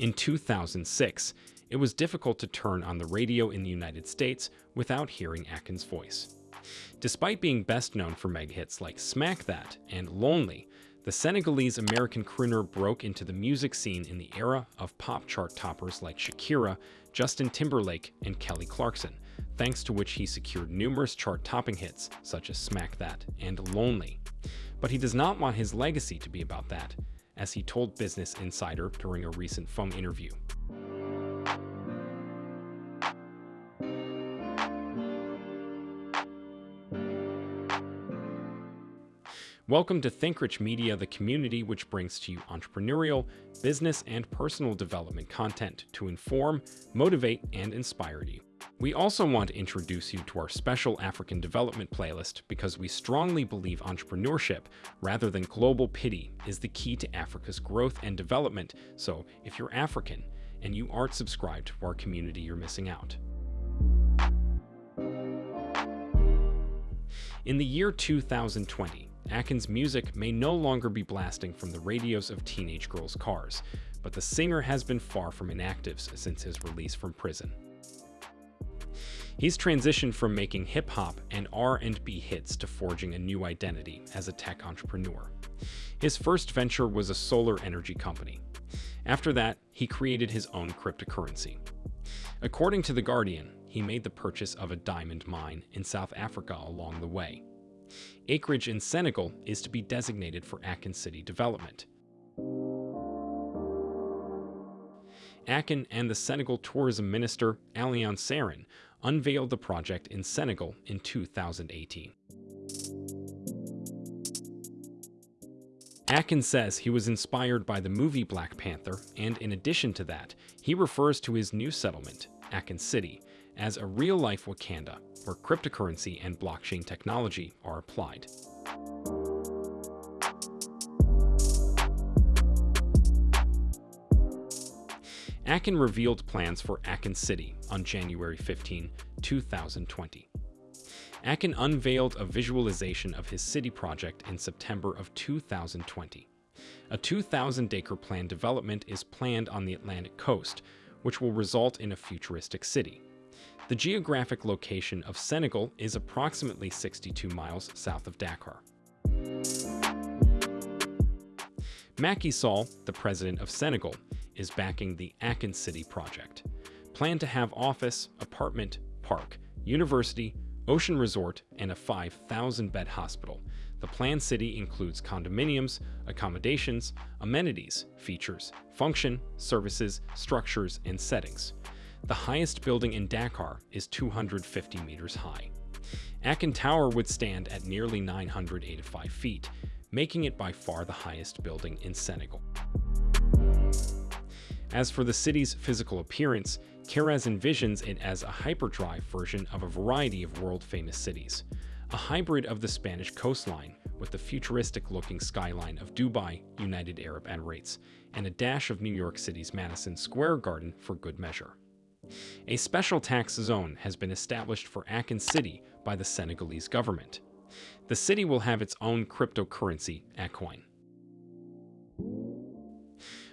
In 2006, it was difficult to turn on the radio in the United States without hearing Akon's voice. Despite being best known for mega hits like Smack That and Lonely, the Senegalese American crooner broke into the music scene in the era of pop chart toppers like Shakira, Justin Timberlake, and Kelly Clarkson, thanks to which he secured numerous chart topping hits such as Smack That and Lonely. But he does not want his legacy to be about that, as he told Business Insider during a recent phone interview. Welcome to ThinkRich Media, the community which brings to you entrepreneurial, business, and personal development content to inform, motivate, and inspire you. We also want to introduce you to our special African development playlist because we strongly believe entrepreneurship, rather than global pity, is the key to Africa's growth and development. So, if you're African and you aren't subscribed to our community, you're missing out. In the year 2020, Akon's music may no longer be blasting from the radios of teenage girls' cars, but the singer has been far from inactive since his release from prison. He's transitioned from making hip-hop and R&B hits to forging a new identity as a tech entrepreneur. His first venture was a solar energy company. After that, he created his own cryptocurrency. According to The Guardian, he made the purchase of a diamond mine in South Africa along the way. Acreage in Senegal is to be designated for Akon City development. Akon and the Senegal Tourism Minister, Alioune Sarin, unveiled the project in Senegal in 2018. Akon says he was inspired by the movie Black Panther, and in addition to that, he refers to his new settlement, Akon City, as a real-life Wakanda, where cryptocurrency and blockchain technology are applied. Akon revealed plans for Akon City on January 15, 2020. Akon unveiled a visualization of his city project in September of 2020. A 2,000-acre plan development is planned on the Atlantic coast, which will result in a futuristic city. The geographic location of Senegal is approximately 62 miles south of Dakar. Macky Sall, the president of Senegal, is backing the Akon City project. Planned to have office, apartment, park, university, ocean resort, and a 5,000-bed hospital. The planned city includes condominiums, accommodations, amenities, features, function, services, structures, and settings. The highest building in Dakar is 250 meters high. Akon Tower would stand at nearly 985 feet, making it by far the highest building in Senegal. As for the city's physical appearance, Keres envisions it as a hyperdrive version of a variety of world-famous cities, a hybrid of the Spanish coastline with the futuristic-looking skyline of Dubai, United Arab Emirates, and a dash of New York City's Madison Square Garden for good measure. A special tax zone has been established for Akon City by the Senegalese government. The city will have its own cryptocurrency, Akoin.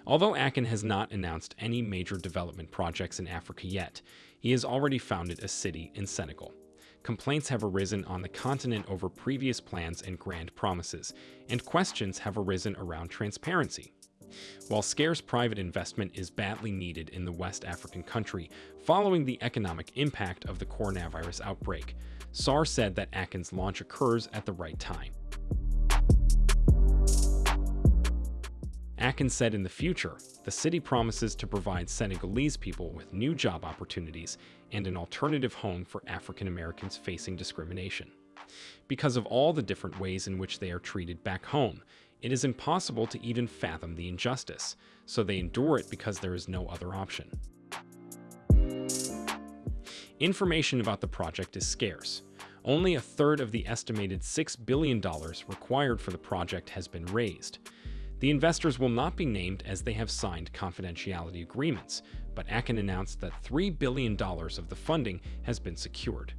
Although Akon has not announced any major development projects in Africa yet, he has already founded a city in Senegal. Complaints have arisen on the continent over previous plans and grand promises, and questions have arisen around transparency. While scarce private investment is badly needed in the West African country following the economic impact of the coronavirus outbreak, Sarr said that Akon's launch occurs at the right time. Akon said in the future, the city promises to provide Senegalese people with new job opportunities and an alternative home for African Americans facing discrimination. Because of all the different ways in which they are treated back home, it is impossible to even fathom the injustice, so they endure it because there is no other option. Information about the project is scarce. Only a third of the estimated $6 billion required for the project has been raised. The investors will not be named as they have signed confidentiality agreements, but Akon announced that $3 billion of the funding has been secured.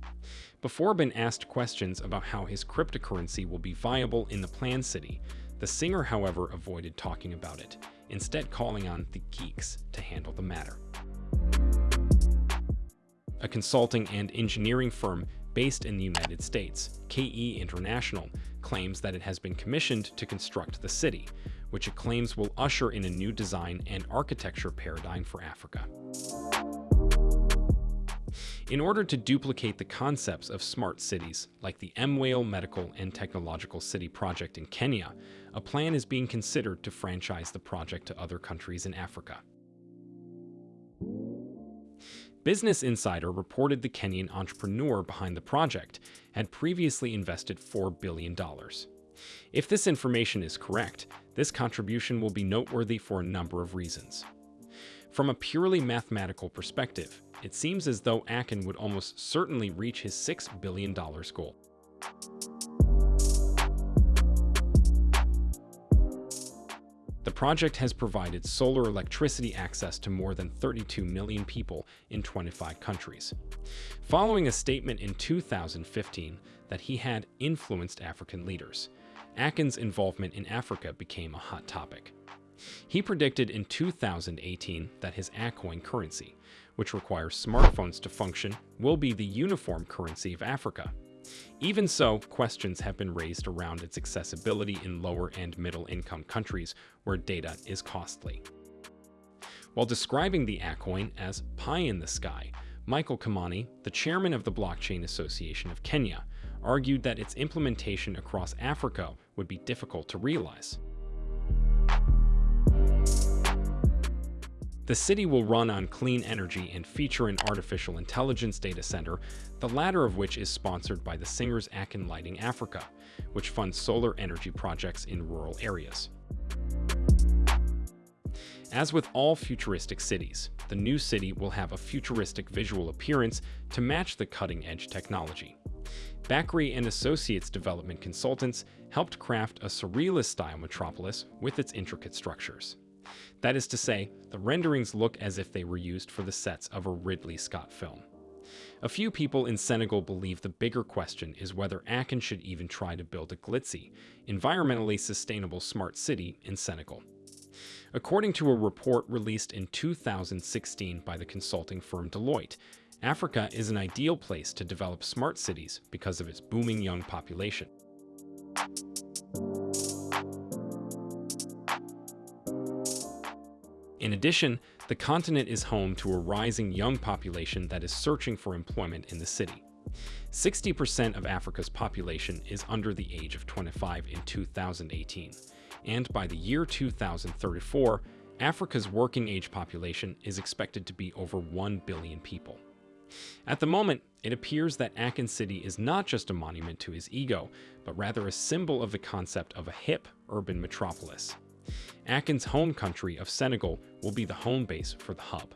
Before being asked questions about how his cryptocurrency will be viable in the planned city, the singer, however, avoided talking about it. instead calling on the geeks to handle the matter. A consulting and engineering firm based in the United States, KE International, claims that it has been commissioned to construct the city, which it claims will usher in a new design and architecture paradigm for Africa. In order to duplicate the concepts of smart cities, like the Mwale Medical and Technological City project in Kenya, a plan is being considered to franchise the project to other countries in Africa. Business Insider reported the Kenyan entrepreneur behind the project had previously invested $4 billion. If this information is correct, this contribution will be noteworthy for a number of reasons. From a purely mathematical perspective, it seems as though Akon would almost certainly reach his $6 billion goal. The project has provided solar electricity access to more than 32 million people in 25 countries. Following a statement in 2015 that he had influenced African leaders, Akon's involvement in Africa became a hot topic. He predicted in 2018 that his Akoin currency, which requires smartphones to function, will be the uniform currency of Africa. Even so, questions have been raised around its accessibility in lower and middle income countries where data is costly. While describing the Akoin as pie in the sky, Michael Kimani, the chairman of the Blockchain Association of Kenya, argued that its implementation across Africa would be difficult to realize. The city will run on clean energy and feature an artificial intelligence data center, the latter of which is sponsored by the Singers Akon Lighting Africa, which funds solar energy projects in rural areas. As with all futuristic cities, the new city will have a futuristic visual appearance to match the cutting-edge technology. Bakri and Associates development consultants helped craft a surrealist-style metropolis with its intricate structures. That is to say, the renderings look as if they were used for the sets of a Ridley Scott film. A few people in Senegal believe the bigger question is whether Akon should even try to build a glitzy, environmentally sustainable smart city in Senegal. According to a report released in 2016 by the consulting firm Deloitte, Africa is an ideal place to develop smart cities because of its booming young population. In addition, the continent is home to a rising young population that is searching for employment in the city. 60% of Africa's population is under the age of 25 in 2018, and by the year 2034, Africa's working age population is expected to be over 1 billion people. At the moment, it appears that Akon City is not just a monument to his ego, but rather a symbol of the concept of a hip urban metropolis. Akon's home country of Senegal will be the home base for the hub.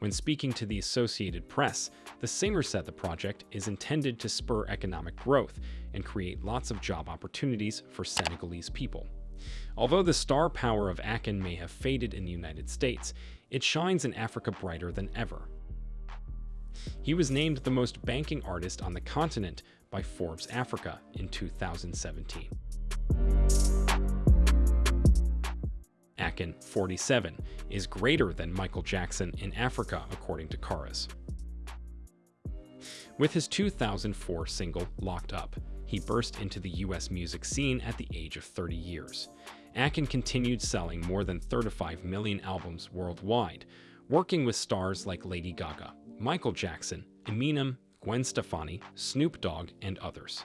When speaking to the Associated Press, the singer said the project is intended to spur economic growth and create lots of job opportunities for Senegalese people. Although the star power of Akon may have faded in the United States, it shines in Africa brighter than ever. He was named the most banking artist on the continent by Forbes Africa in 2017. Akon, 47, is greater than Michael Jackson in Africa, according to Caras. With his 2004 single, Locked Up, he burst into the US music scene at the age of 30 years. Akon continued selling more than 35 million albums worldwide, working with stars like Lady Gaga, Michael Jackson, Eminem, Gwen Stefani, Snoop Dogg, and others.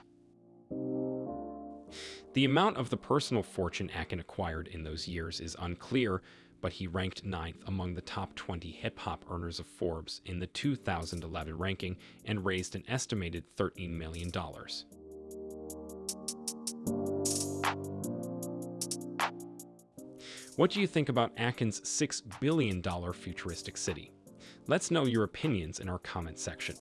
The amount of the personal fortune Akon acquired in those years is unclear, but he ranked ninth among the top 20 hip-hop earners of Forbes in the 2011 ranking and raised an estimated $13 million. What do you think about Akon's $6 billion futuristic city? Let's know your opinions in our comment section.